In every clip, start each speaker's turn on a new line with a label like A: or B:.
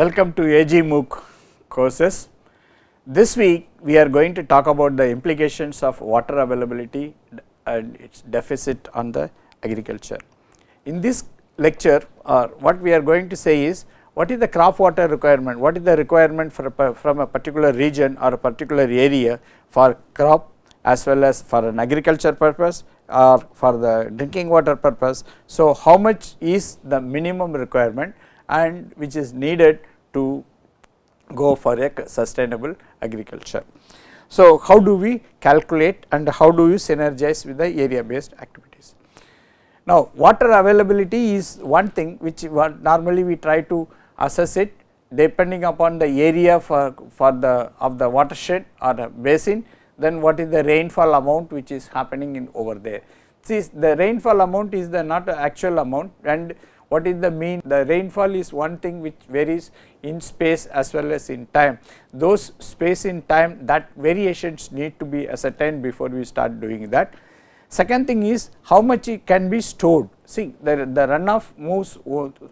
A: Welcome to AG MOOC courses. This week we are going to talk about the implications of water availability and its deficit on the agriculture. In this lecture or what we are going to say is what is the crop water requirement, what is the requirement for a, from a particular region or a particular area for crop as well as for an agriculture purpose or for the drinking water purpose. So, how much is the minimum requirement and which is needed to go for a sustainable agriculture. So, how do we calculate and how do you synergize with the area based activities. Now, water availability is one thing which normally we try to assess it depending upon the area for, for the of the watershed or the basin then what is the rainfall amount which is happening in over there. See the rainfall amount is the not actual amount and what is the mean the rainfall is one thing which varies in space as well as in time. Those space in time that variations need to be ascertained before we start doing that. Second thing is how much it can be stored. See the, the runoff moves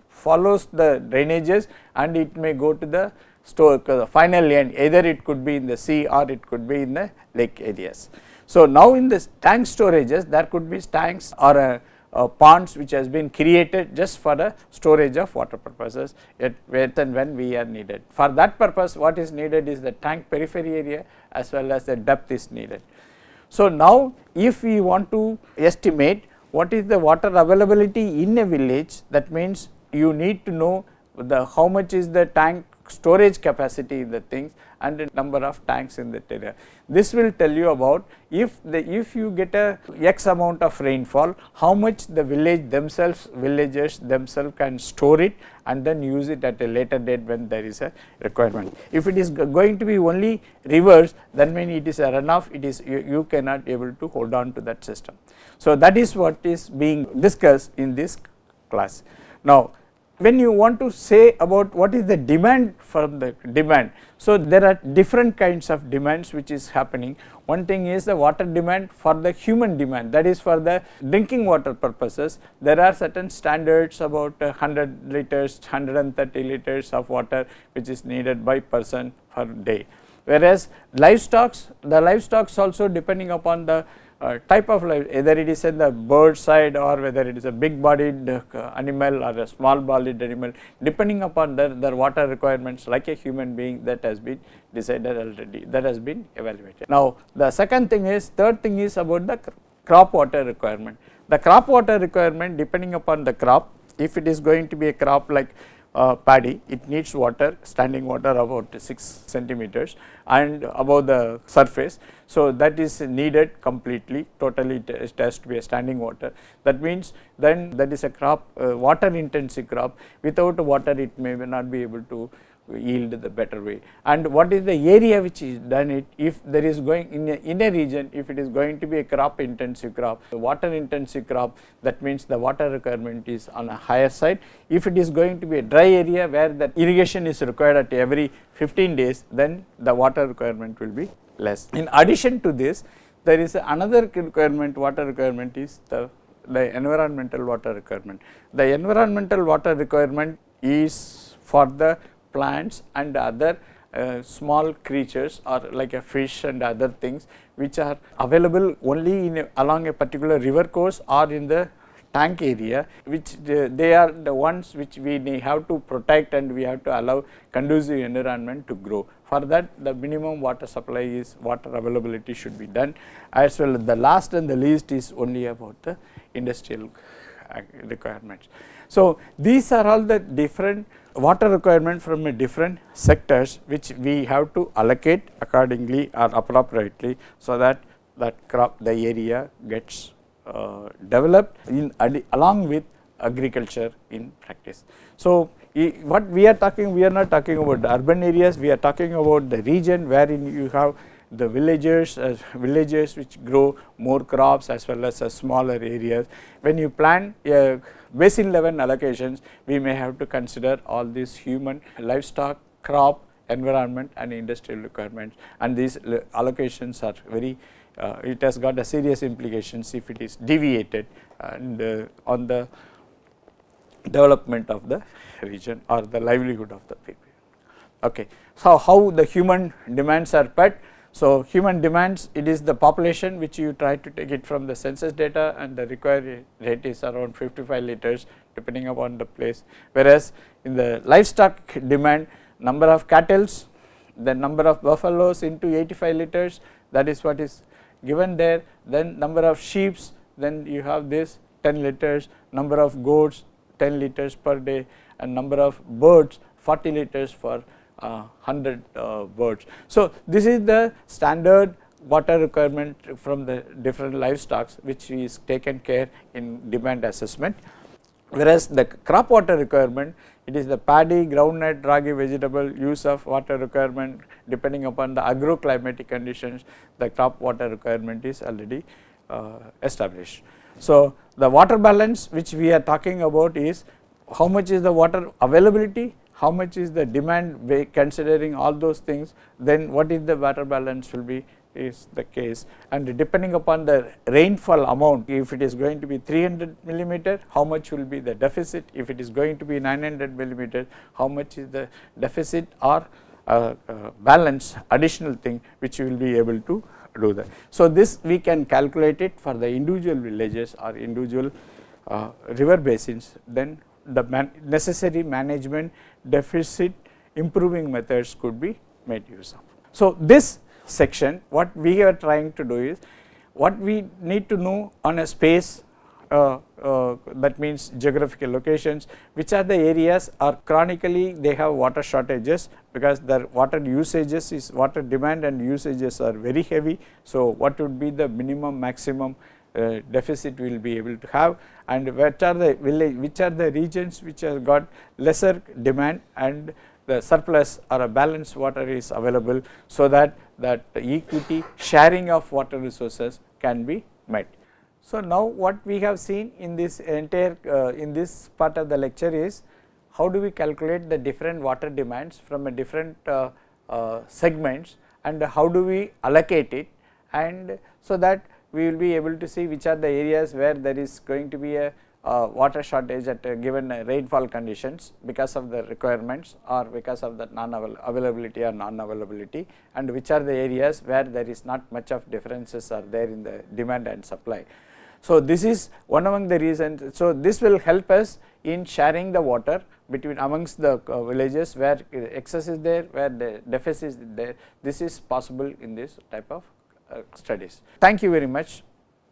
A: follows the drainages and it may go to the store the final end either it could be in the sea or it could be in the lake areas. So, now in the tank storages there could be tanks or a Uh, ponds which has been created just for the storage of water purposes at where and when we are needed. For that purpose what is needed is the tank periphery area as well as the depth is needed. So, now if we want to estimate what is the water availability in a village that means you need to know the how much is the tank storage capacity in the things and the number of tanks in the area. This will tell you about if the if you get a x amount of rainfall how much the village themselves villagers themselves can store it and then use it at a later date when there is a requirement. If it is going to be only rivers then when it is a runoff it is you, you cannot able to hold on to that system. So, that is what is being discussed in this class. Now, when you want to say about what is the demand from the demand. So, there are different kinds of demands which is happening. One thing is the water demand for the human demand that is for the drinking water purposes. There are certain standards about 100 liters, 130 liters of water which is needed by person per day. Whereas livestock, the livestock also depending upon the uh, type of life either it is in the bird side or whether it is a big bodied uh, animal or a small bodied animal depending upon their, their water requirements like a human being that has been decided already that has been evaluated. Now, the second thing is third thing is about the crop water requirement. The crop water requirement depending upon the crop if it is going to be a crop like uh, paddy it needs water standing water about 6 centimeters and above the surface. So, that is needed completely totally it has to be a standing water that means then that is a crop uh, water intensive crop without water it may not be able to yield the better way. And what is the area which is done it? If there is going in a, in a region if it is going to be a crop intensive crop the water intensive crop that means the water requirement is on a higher side. If it is going to be a dry area where the irrigation is required at every 15 days then the water requirement will be less. In addition to this there is another requirement water requirement is the the environmental water requirement. The environmental water requirement is for the plants and other uh, small creatures or like a fish and other things which are available only in a, along a particular river course or in the tank area which uh, they are the ones which we have to protect and we have to allow conducive environment to grow. For that the minimum water supply is water availability should be done as well the last and the least is only about the industrial requirements. So, these are all the different water requirement from a different sectors which we have to allocate accordingly or appropriately. So, that that crop the area gets uh, developed in along with agriculture in practice. So, what we are talking we are not talking about the urban areas we are talking about the region wherein you have the villagers uh, villages which grow more crops as well as uh, smaller areas. When you plan a basin level allocations we may have to consider all these human livestock crop environment and industrial requirements and these allocations are very uh, it has got a serious implications if it is deviated and uh, on the development of the region or the livelihood of the people. Okay. So, how the human demands are met? So, human demands it is the population which you try to take it from the census data and the required rate is around 55 liters depending upon the place. Whereas, in the livestock demand number of cattle, the number of buffaloes into 85 liters that is what is given there. Then number of sheeps then you have this 10 liters. Number of goats 10 liters per day. And number of birds 40 liters for 100 uh, birds. So, this is the standard water requirement from the different livestock which is taken care in demand assessment. Whereas, the crop water requirement it is the paddy, groundnut, ragi vegetable use of water requirement depending upon the agroclimatic conditions the crop water requirement is already uh, established. So, the water balance which we are talking about is how much is the water availability how much is the demand considering all those things then what is the water balance will be is the case and depending upon the rainfall amount if it is going to be 300 millimeter how much will be the deficit if it is going to be 900 millimeter how much is the deficit or uh, uh, balance additional thing which you will be able to do that. So, this we can calculate it for the individual villages or individual uh, river basins then the man necessary management deficit improving methods could be made use of. So, this section what we are trying to do is what we need to know on a space uh, uh, that means geographical locations which are the areas are chronically they have water shortages because their water usages is water demand and usages are very heavy. So, what would be the minimum maximum uh, deficit we will be able to have and which are the which are the regions which have got lesser demand and the surplus or a balanced water is available. So, that that equity sharing of water resources can be met. So, now what we have seen in this entire uh, in this part of the lecture is how do we calculate the different water demands from a different uh, uh, segments and how do we allocate it and so that we will be able to see which are the areas where there is going to be a uh, water shortage at given rainfall conditions because of the requirements or because of the non availability or non availability and which are the areas where there is not much of differences are there in the demand and supply. So, this is one among the reasons. So, this will help us in sharing the water between amongst the uh, villages where excess is there, where the deficit is there. This is possible in this type of Uh, studies. Thank you very much.